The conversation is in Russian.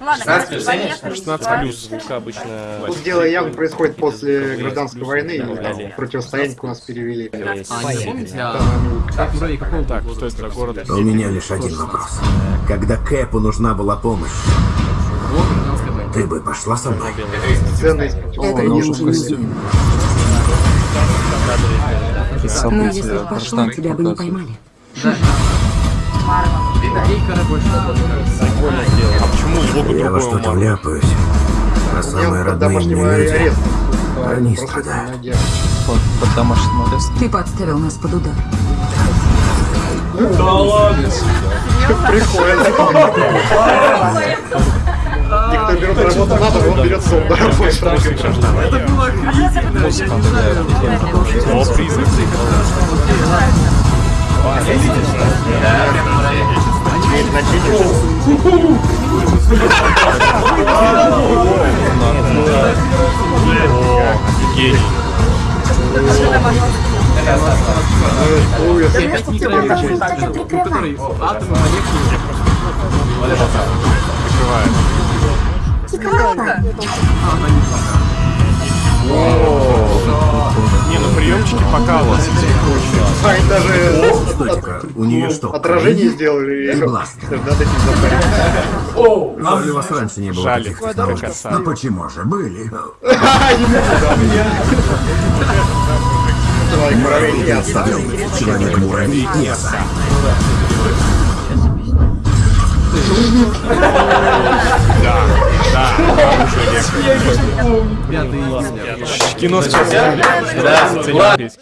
Ладно, короче, поехали. 16 плюс звука обычно. Тут дело явно происходит после гражданской войны, и противостояние у нас перевели. А. Там, Так, что это за город? У меня лишь один вопрос. Когда Кэпу нужна была помощь, ты бы пошла со мной? Это не Но если бы пошла, тебя бы не поймали. Эйкора больше. А Я во что-то вляпаюсь. А самые родные мне люди, ареста. они Просто страдают. Под домашним арестом. Ты подставил нас под удар. Никто берет работу надо, он берет сон. Это было охренительно. О, призрак. О, гений. Ой, это Опять микроэлектронный, который атомы, молекулы. Закрывает. покалываются. Они даже Стойте-ка, у нее что? отражение сделали. И бластер. Надо этим запарить. Жаль, у вас раньше не было Жаль, таких технологий. Ну почему же? Были. Муравей не Оставил. Человек-муравей не оставил. Да, да. Пятый Кино сейчас. Да,